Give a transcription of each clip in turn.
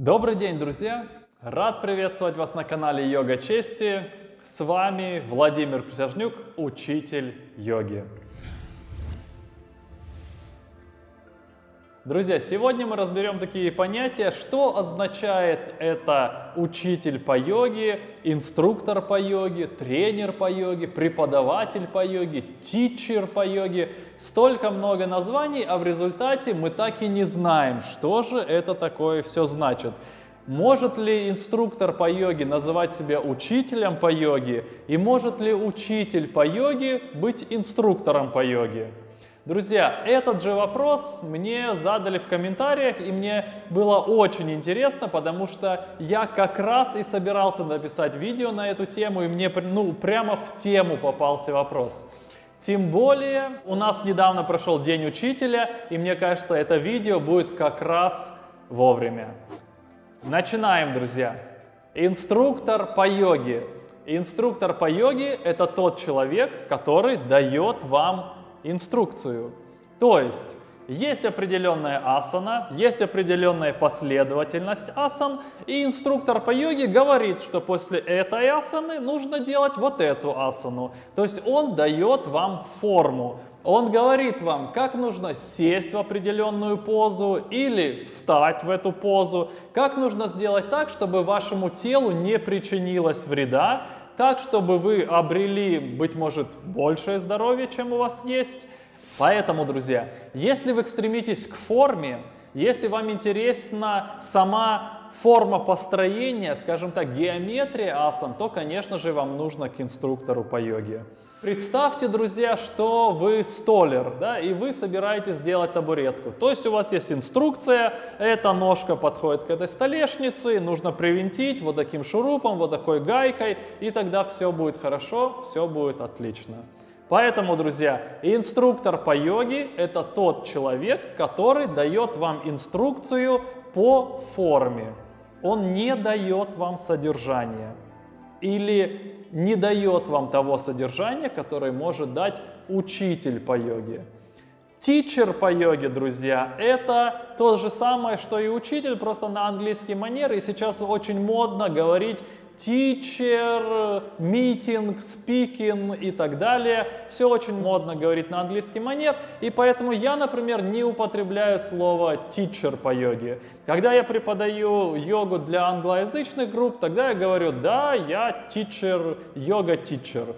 Добрый день, друзья! Рад приветствовать вас на канале Йога Чести. С вами Владимир Присяжнюк, учитель йоги. Друзья, сегодня мы разберем такие понятия, что означает это учитель по йоге, инструктор по йоге, тренер по йоге, преподаватель по йоге, тичер по йоге. Столько много названий, а в результате мы так и не знаем, что же это такое все значит. Может ли инструктор по йоге называть себя учителем по йоге? И может ли учитель по йоге быть инструктором по йоге? Друзья, этот же вопрос мне задали в комментариях, и мне было очень интересно, потому что я как раз и собирался написать видео на эту тему, и мне ну, прямо в тему попался вопрос. Тем более, у нас недавно прошел День Учителя, и мне кажется, это видео будет как раз вовремя. Начинаем, друзья. Инструктор по йоге. Инструктор по йоге – это тот человек, который дает вам инструкцию. То есть, есть определенная асана, есть определенная последовательность асан, и инструктор по йоге говорит, что после этой асаны нужно делать вот эту асану. То есть он дает вам форму. Он говорит вам, как нужно сесть в определенную позу или встать в эту позу, как нужно сделать так, чтобы вашему телу не причинилось вреда, так, чтобы вы обрели, быть может, большее здоровье, чем у вас есть. Поэтому, друзья, если вы стремитесь к форме, если вам интересна сама форма построения, скажем так, геометрия асан, то, конечно же, вам нужно к инструктору по йоге. Представьте, друзья, что вы столер, да, и вы собираетесь сделать табуретку. То есть у вас есть инструкция, эта ножка подходит к этой столешнице, нужно привинтить вот таким шурупом, вот такой гайкой, и тогда все будет хорошо, все будет отлично. Поэтому, друзья, инструктор по йоге – это тот человек, который дает вам инструкцию по форме. Он не дает вам содержание или не дает вам того содержания, которое может дать учитель по йоге. Тичер по йоге, друзья, это то же самое, что и учитель, просто на английский манер. И сейчас очень модно говорить teacher, meeting, speaking и так далее. Все очень модно говорить на английский манер, и поэтому я, например, не употребляю слово teacher по йоге. Когда я преподаю йогу для англоязычных групп, тогда я говорю, да, я teacher, йога teacher.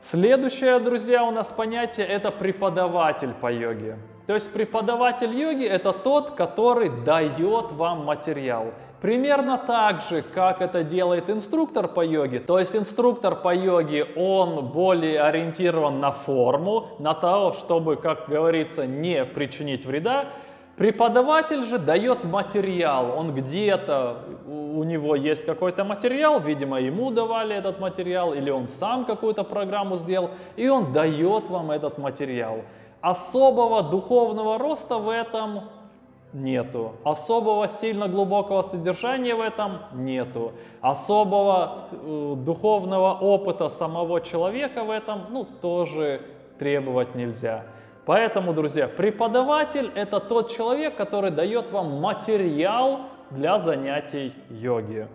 Следующее, друзья, у нас понятие это преподаватель по йоге. То есть преподаватель йоги это тот, который дает вам материал. Примерно так же, как это делает инструктор по йоге. То есть инструктор по йоге, он более ориентирован на форму, на то, чтобы, как говорится, не причинить вреда. Преподаватель же дает материал, он где-то, у него есть какой-то материал, видимо, ему давали этот материал, или он сам какую-то программу сделал, и он дает вам этот материал. Особого духовного роста в этом нету. Особого сильно глубокого содержания в этом нету. Особого э, духовного опыта самого человека в этом ну, тоже требовать нельзя. Поэтому, друзья, преподаватель – это тот человек, который дает вам материал для занятий йоги.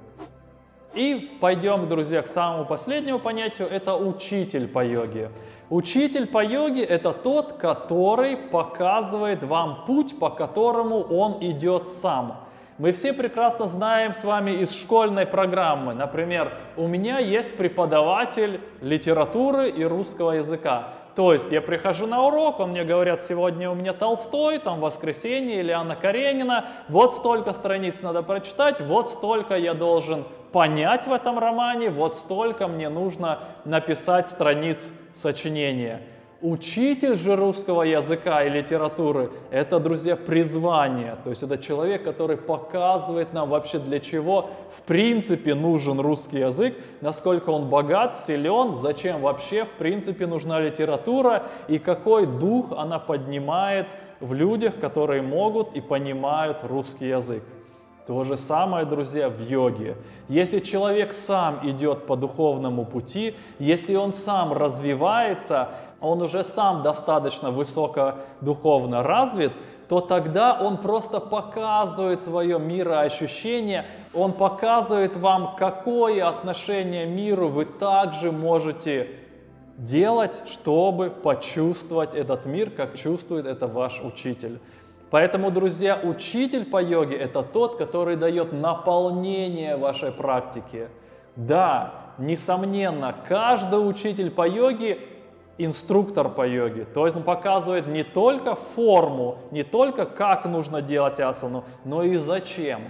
И пойдем, друзья, к самому последнему понятию – это учитель по йоге. Учитель по йоге – это тот, который показывает вам путь, по которому он идет сам. Мы все прекрасно знаем с вами из школьной программы. Например, у меня есть преподаватель литературы и русского языка. То есть я прихожу на урок, он мне говорят, сегодня у меня Толстой, там воскресенье или Анна Каренина, вот столько страниц надо прочитать, вот столько я должен понять в этом романе, вот столько мне нужно написать страниц сочинения. Учитель же русского языка и литературы – это, друзья, призвание. То есть это человек, который показывает нам вообще для чего в принципе нужен русский язык, насколько он богат, силен, зачем вообще в принципе нужна литература и какой дух она поднимает в людях, которые могут и понимают русский язык. То же самое, друзья, в йоге. Если человек сам идет по духовному пути, если он сам развивается, он уже сам достаточно высоко духовно развит, то тогда он просто показывает свое мироощущение, он показывает вам, какое отношение миру вы также можете делать, чтобы почувствовать этот мир, как чувствует это ваш учитель. Поэтому, друзья, учитель по йоге – это тот, который дает наполнение вашей практике. Да, несомненно, каждый учитель по йоге – инструктор по йоге. То есть он показывает не только форму, не только как нужно делать асану, но и зачем.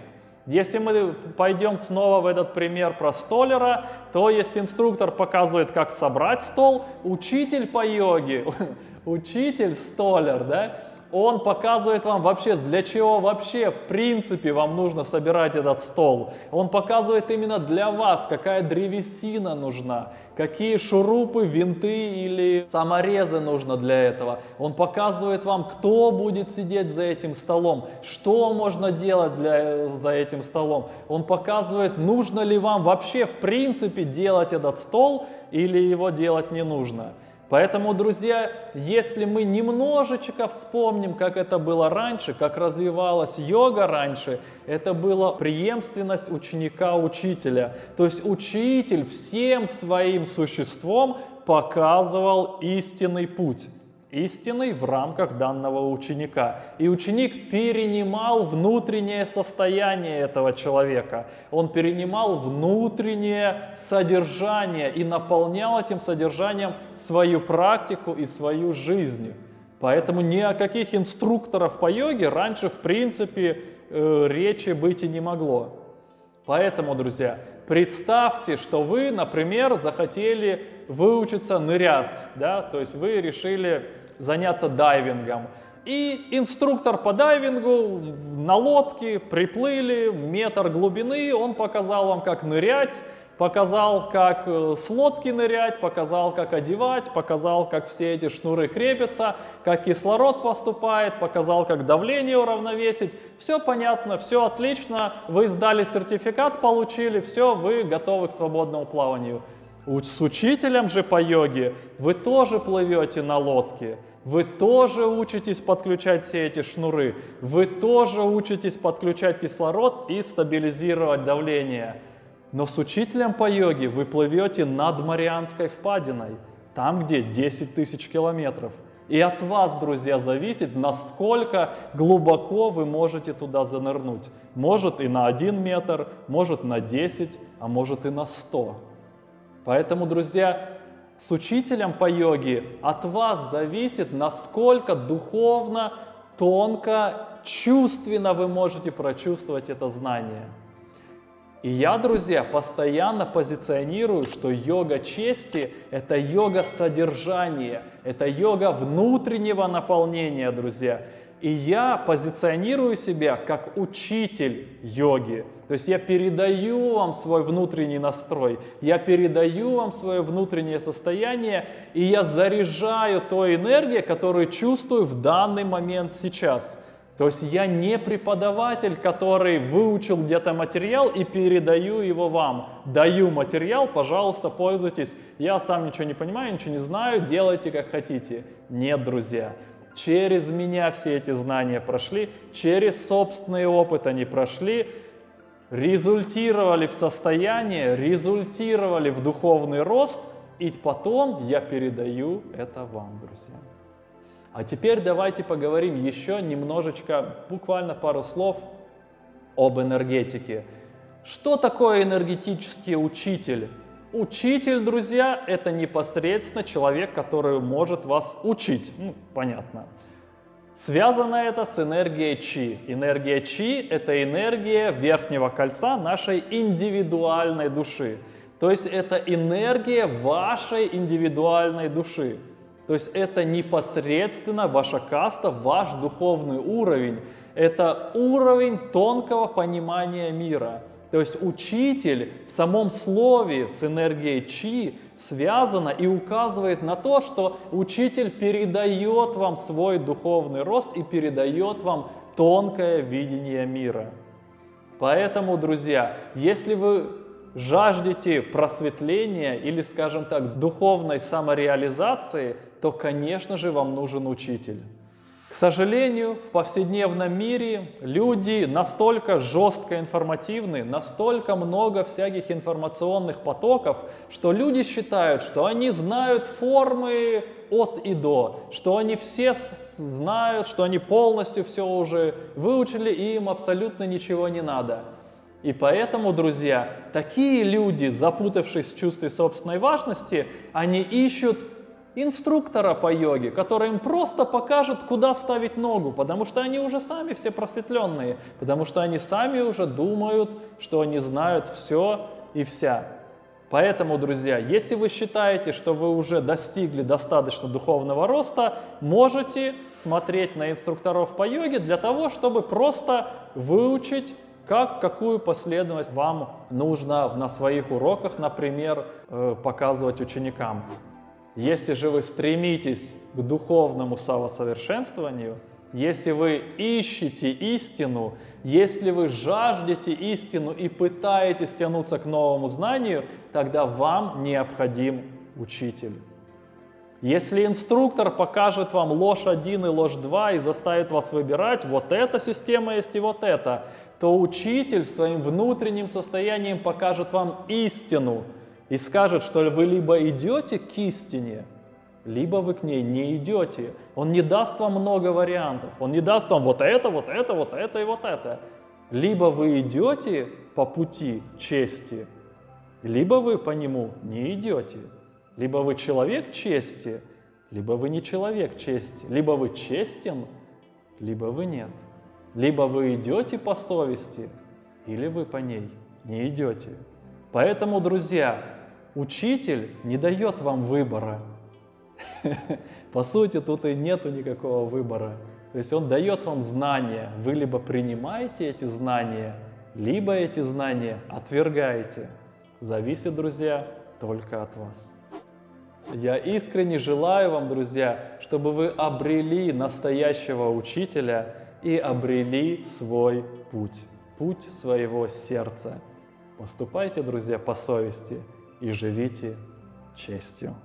Если мы пойдем снова в этот пример про столера, то есть инструктор показывает, как собрать стол, учитель по йоге, учитель столер, да, он показывает вам вообще, для чего вообще в принципе вам нужно собирать этот стол. Он показывает именно для вас, какая древесина нужна, какие шурупы, винты или саморезы нужно для этого. Он показывает вам, кто будет сидеть за этим столом, что можно делать для, за этим столом. Он показывает, нужно ли вам вообще в принципе делать этот стол или его делать не нужно. Поэтому, друзья, если мы немножечко вспомним, как это было раньше, как развивалась йога раньше, это была преемственность ученика-учителя. То есть учитель всем своим существом показывал истинный путь истиной в рамках данного ученика. И ученик перенимал внутреннее состояние этого человека. Он перенимал внутреннее содержание и наполнял этим содержанием свою практику и свою жизнь. Поэтому ни о каких инструкторах по йоге раньше в принципе э, речи быть и не могло. Поэтому, друзья, представьте, что вы, например, захотели выучиться нырять, да, то есть вы решили заняться дайвингом. И инструктор по дайвингу на лодке приплыли, метр глубины, он показал вам, как нырять, показал, как э, с лодки нырять, показал, как одевать, показал, как все эти шнуры крепятся, как кислород поступает, показал, как давление уравновесить. Все понятно, все отлично, вы сдали сертификат, получили, все, вы готовы к свободному плаванию. С учителем же по йоге вы тоже плывете на лодке. Вы тоже учитесь подключать все эти шнуры, вы тоже учитесь подключать кислород и стабилизировать давление. Но с учителем по йоге вы плывете над Марианской впадиной, там, где 10 тысяч километров. И от вас, друзья, зависит, насколько глубоко вы можете туда занырнуть. Может и на 1 метр, может на 10, а может и на 100. Поэтому, друзья, с учителем по йоге от вас зависит, насколько духовно, тонко, чувственно вы можете прочувствовать это знание. И я, друзья, постоянно позиционирую, что йога чести – это йога содержания, это йога внутреннего наполнения, друзья. И я позиционирую себя как учитель йоги. То есть я передаю вам свой внутренний настрой, я передаю вам свое внутреннее состояние, и я заряжаю той энергией, которую чувствую в данный момент сейчас. То есть я не преподаватель, который выучил где-то материал и передаю его вам. Даю материал, пожалуйста, пользуйтесь. Я сам ничего не понимаю, ничего не знаю, делайте как хотите. Нет, друзья. Через меня все эти знания прошли, через собственный опыт они прошли, результировали в состояние, результировали в духовный рост, и потом я передаю это вам, друзья. А теперь давайте поговорим еще немножечко, буквально пару слов об энергетике. Что такое энергетический учитель? Учитель, друзья, это непосредственно человек, который может вас учить. Ну, понятно. Связано это с энергией Чи. Энергия Чи – это энергия верхнего кольца нашей индивидуальной души. То есть это энергия вашей индивидуальной души. То есть это непосредственно ваша каста, ваш духовный уровень. Это уровень тонкого понимания мира. То есть учитель в самом слове с энергией чи связано и указывает на то, что учитель передает вам свой духовный рост и передает вам тонкое видение мира. Поэтому, друзья, если вы жаждете просветления или, скажем так, духовной самореализации, то, конечно же, вам нужен учитель. К сожалению, в повседневном мире люди настолько жестко информативны, настолько много всяких информационных потоков, что люди считают, что они знают формы от и до, что они все знают, что они полностью все уже выучили, и им абсолютно ничего не надо. И поэтому, друзья, такие люди, запутавшись в чувстве собственной важности, они ищут инструктора по йоге, который им просто покажет, куда ставить ногу, потому что они уже сами все просветленные, потому что они сами уже думают, что они знают все и вся. Поэтому, друзья, если вы считаете, что вы уже достигли достаточно духовного роста, можете смотреть на инструкторов по йоге для того, чтобы просто выучить как, какую последовательность вам нужно на своих уроках, например, э, показывать ученикам. Если же вы стремитесь к духовному самосовершенствованию, если вы ищете истину, если вы жаждете истину и пытаетесь тянуться к новому знанию, тогда вам необходим учитель. Если инструктор покажет вам ложь 1 и ложь 2 и заставит вас выбирать, вот эта система есть и вот эта, то учитель своим внутренним состоянием покажет вам истину – и скажет, что вы либо идете к истине, либо вы к ней не идете. Он не даст вам много вариантов. Он не даст вам вот это, вот это, вот это и вот это. Либо вы идете по пути чести, либо вы по нему не идете. Либо вы человек чести, либо вы не человек чести. Либо вы честен, либо вы нет. Либо вы идете по совести, или вы по ней не идете. Поэтому, друзья, Учитель не дает вам выбора. По сути, тут и нету никакого выбора. То есть он дает вам знания. Вы либо принимаете эти знания, либо эти знания отвергаете. Зависит, друзья, только от вас. Я искренне желаю вам, друзья, чтобы вы обрели настоящего учителя и обрели свой путь, путь своего сердца. Поступайте, друзья, по совести и живите честью.